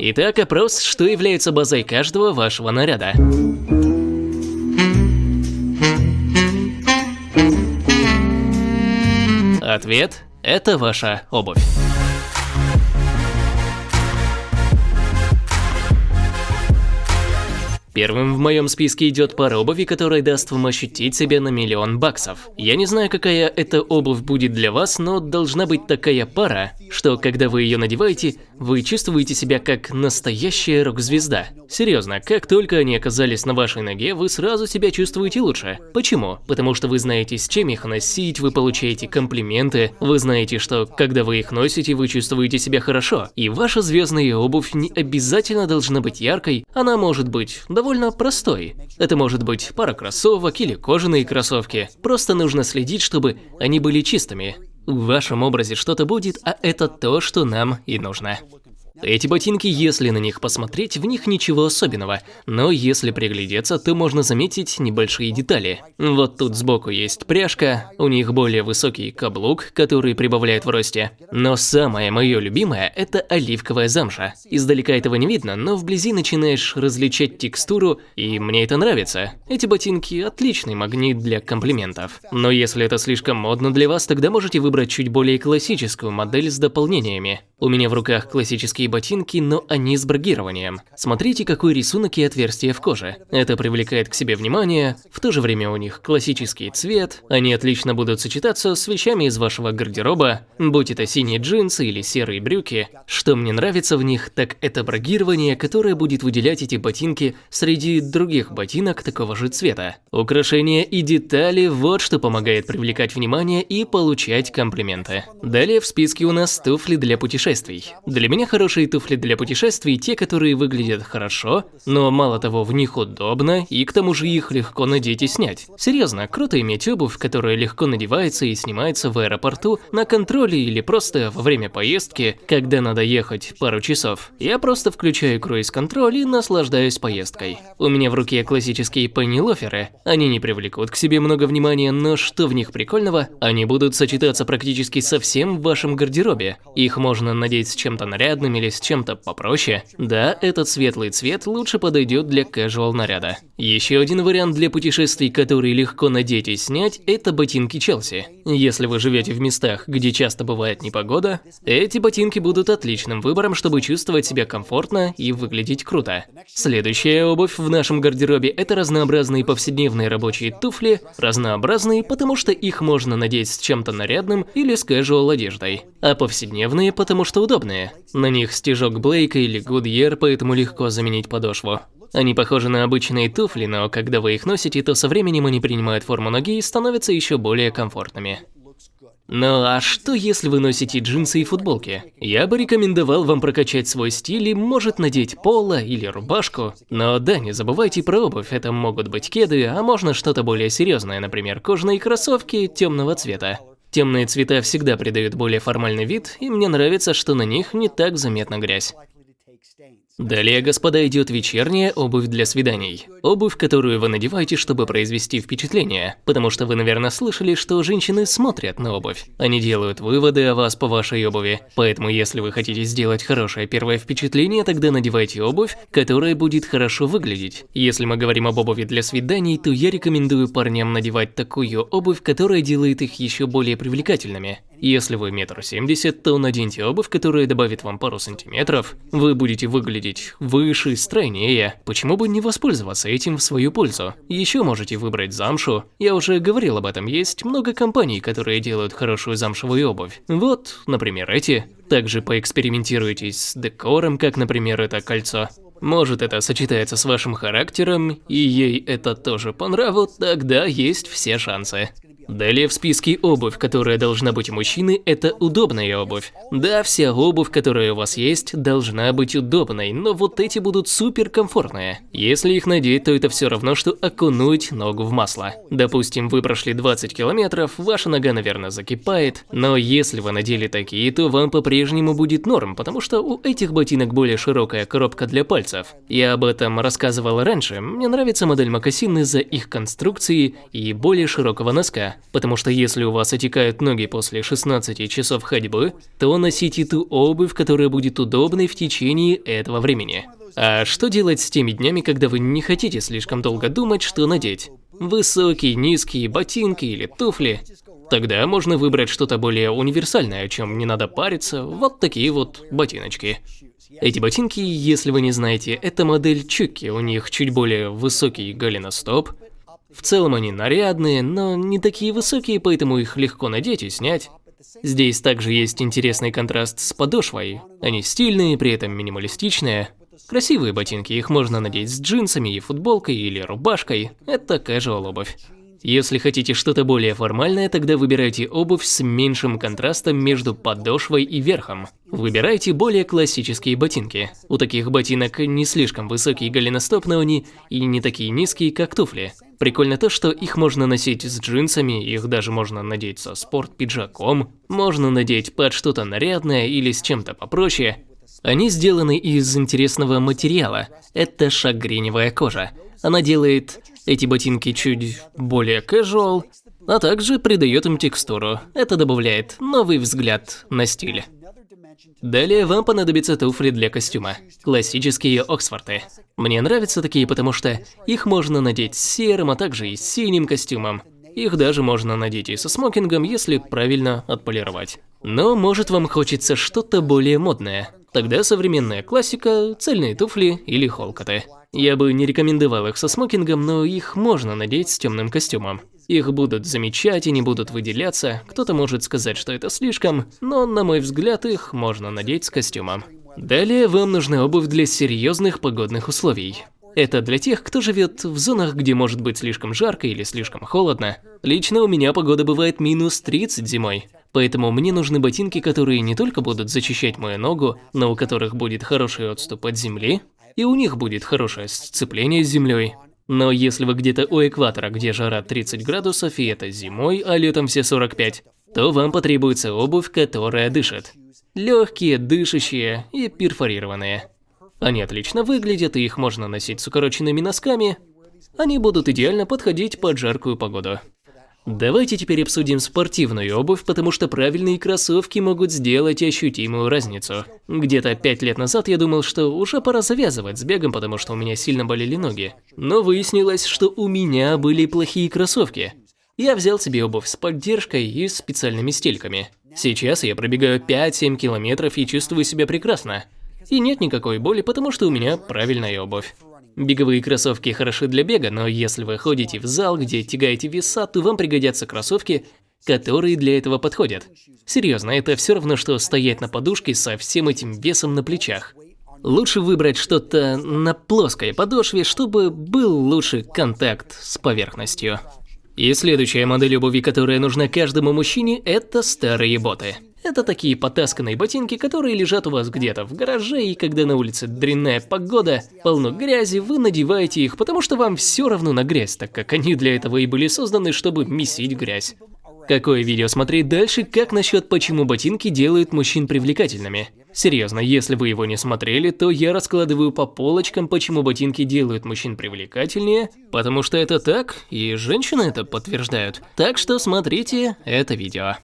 Итак, опрос, что является базой каждого вашего наряда. Ответ – это ваша обувь. Первым в моем списке идет пара обуви, которая даст вам ощутить себя на миллион баксов. Я не знаю, какая эта обувь будет для вас, но должна быть такая пара, что когда вы ее надеваете, вы чувствуете себя как настоящая рок-звезда. Серьезно, как только они оказались на вашей ноге, вы сразу себя чувствуете лучше. Почему? Потому что вы знаете, с чем их носить, вы получаете комплименты, вы знаете, что когда вы их носите, вы чувствуете себя хорошо. И ваша звездная обувь не обязательно должна быть яркой, она может быть довольно довольно простой. Это может быть пара кроссовок или кожаные кроссовки. Просто нужно следить, чтобы они были чистыми. В вашем образе что-то будет, а это то, что нам и нужно. Эти ботинки, если на них посмотреть, в них ничего особенного, но если приглядеться, то можно заметить небольшие детали. Вот тут сбоку есть пряжка, у них более высокий каблук, который прибавляет в росте. Но самое мое любимое – это оливковая замша. Издалека этого не видно, но вблизи начинаешь различать текстуру, и мне это нравится. Эти ботинки – отличный магнит для комплиментов. Но если это слишком модно для вас, тогда можете выбрать чуть более классическую модель с дополнениями. У меня в руках классические ботинки, но они с брагированием. Смотрите, какой рисунок и отверстие в коже. Это привлекает к себе внимание, в то же время у них классический цвет, они отлично будут сочетаться с вещами из вашего гардероба, будь это синие джинсы или серые брюки. Что мне нравится в них, так это брагирование, которое будет выделять эти ботинки среди других ботинок такого же цвета. Украшения и детали – вот что помогает привлекать внимание и получать комплименты. Далее в списке у нас туфли для путешествий. Для меня хорошие туфли для путешествий те, которые выглядят хорошо, но мало того, в них удобно, и к тому же их легко надеть и снять. Серьезно, круто иметь обувь, которая легко надевается и снимается в аэропорту, на контроле или просто во время поездки, когда надо ехать пару часов. Я просто включаю круиз-контроль и наслаждаюсь поездкой. У меня в руке классические пенни-лоферы. Они не привлекут к себе много внимания, но что в них прикольного? Они будут сочетаться практически со всем в вашем гардеробе. Их можно надеть с чем-то нарядным или с чем-то попроще, да, этот светлый цвет лучше подойдет для casual наряда. Еще один вариант для путешествий, который легко надеть и снять, это ботинки Челси. Если вы живете в местах, где часто бывает непогода, эти ботинки будут отличным выбором, чтобы чувствовать себя комфортно и выглядеть круто. Следующая обувь в нашем гардеробе – это разнообразные повседневные рабочие туфли, разнообразные, потому что их можно надеть с чем-то нарядным или с casual одеждой, а повседневные, потому что удобные. На них стежок Блейка или Goodyear, поэтому легко заменить подошву. Они похожи на обычные туфли, но когда вы их носите, то со временем они принимают форму ноги и становятся еще более комфортными. Ну а что если вы носите джинсы и футболки? Я бы рекомендовал вам прокачать свой стиль и может надеть поло или рубашку. Но да, не забывайте про обувь, это могут быть кеды, а можно что-то более серьезное, например, кожаные кроссовки темного цвета. Темные цвета всегда придают более формальный вид, и мне нравится, что на них не так заметна грязь. Далее, господа, идет вечерняя обувь для свиданий. Обувь, которую вы надеваете, чтобы произвести впечатление. Потому что вы, наверное, слышали, что женщины смотрят на обувь. Они делают выводы о вас по вашей обуви. Поэтому, если вы хотите сделать хорошее первое впечатление, тогда надевайте обувь, которая будет хорошо выглядеть. Если мы говорим об обуви для свиданий, то я рекомендую парням надевать такую обувь, которая делает их еще более привлекательными. Если вы метр семьдесят, то наденьте обувь, которая добавит вам пару сантиметров. Вы будете выглядеть выше, стройнее. Почему бы не воспользоваться этим в свою пользу? Еще можете выбрать замшу. Я уже говорил об этом, есть много компаний, которые делают хорошую замшевую обувь. Вот, например, эти. Также поэкспериментируйте с декором, как, например, это кольцо. Может, это сочетается с вашим характером, и ей это тоже по нраву, тогда есть все шансы. Далее в списке обувь, которая должна быть у мужчины, это удобная обувь. Да, вся обувь, которая у вас есть, должна быть удобной, но вот эти будут супер комфортные. Если их надеть, то это все равно, что окунуть ногу в масло. Допустим, вы прошли 20 километров, ваша нога, наверное, закипает, но если вы надели такие, то вам по-прежнему будет норм, потому что у этих ботинок более широкая коробка для пальцев. Я об этом рассказывал раньше, мне нравится модель мокасин из-за их конструкции и более широкого носка. Потому что если у вас отекают ноги после 16 часов ходьбы, то носите ту обувь, которая будет удобной в течение этого времени. А что делать с теми днями, когда вы не хотите слишком долго думать, что надеть? Высокие, низкие, ботинки или туфли? Тогда можно выбрать что-то более универсальное, о чем не надо париться, вот такие вот ботиночки. Эти ботинки, если вы не знаете, это модель Чуки, у них чуть более высокий голеностоп. В целом они нарядные, но не такие высокие, поэтому их легко надеть и снять. Здесь также есть интересный контраст с подошвой. Они стильные, при этом минималистичные. Красивые ботинки, их можно надеть с джинсами и футболкой или рубашкой. Это casual обувь. Если хотите что-то более формальное, тогда выбирайте обувь с меньшим контрастом между подошвой и верхом. Выбирайте более классические ботинки. У таких ботинок не слишком высокий голеностоп, но они и не такие низкие, как туфли. Прикольно то, что их можно носить с джинсами, их даже можно надеть со спорт-пиджаком, можно надеть под что-то нарядное или с чем-то попроще. Они сделаны из интересного материала, это шагреневая кожа. Она делает эти ботинки чуть более casual, а также придает им текстуру. Это добавляет новый взгляд на стиль. Далее вам понадобятся туфли для костюма. Классические Оксфорды. Мне нравятся такие, потому что их можно надеть серым, а также и синим костюмом. Их даже можно надеть и со смокингом, если правильно отполировать. Но может вам хочется что-то более модное. Тогда современная классика, цельные туфли или холкоты. Я бы не рекомендовал их со смокингом, но их можно надеть с темным костюмом. Их будут замечать и не будут выделяться, кто-то может сказать, что это слишком, но на мой взгляд их можно надеть с костюмом. Далее вам нужна обувь для серьезных погодных условий. Это для тех, кто живет в зонах, где может быть слишком жарко или слишком холодно. Лично у меня погода бывает минус 30 зимой. Поэтому мне нужны ботинки, которые не только будут защищать мою ногу, но у которых будет хороший отступ от земли, и у них будет хорошее сцепление с землей. Но если вы где-то у экватора, где жара 30 градусов и это зимой, а летом все 45, то вам потребуется обувь, которая дышит. Легкие, дышащие и перфорированные. Они отлично выглядят, и их можно носить с укороченными носками. Они будут идеально подходить под жаркую погоду. Давайте теперь обсудим спортивную обувь, потому что правильные кроссовки могут сделать ощутимую разницу. Где-то пять лет назад я думал, что уже пора завязывать с бегом, потому что у меня сильно болели ноги. Но выяснилось, что у меня были плохие кроссовки. Я взял себе обувь с поддержкой и специальными стельками. Сейчас я пробегаю 5-7 километров и чувствую себя прекрасно. И нет никакой боли, потому что у меня правильная обувь. Беговые кроссовки хороши для бега, но если вы ходите в зал, где тягаете веса, то вам пригодятся кроссовки, которые для этого подходят. Серьезно, это все равно, что стоять на подушке со всем этим весом на плечах. Лучше выбрать что-то на плоской подошве, чтобы был лучший контакт с поверхностью. И следующая модель обуви, которая нужна каждому мужчине, это старые боты. Это такие потасканные ботинки, которые лежат у вас где-то в гараже, и когда на улице дрянная погода, полно грязи, вы надеваете их, потому что вам все равно на грязь, так как они для этого и были созданы, чтобы месить грязь. Какое видео смотреть дальше, как насчет почему ботинки делают мужчин привлекательными? Серьезно, если вы его не смотрели, то я раскладываю по полочкам, почему ботинки делают мужчин привлекательнее, потому что это так, и женщины это подтверждают. Так что смотрите это видео.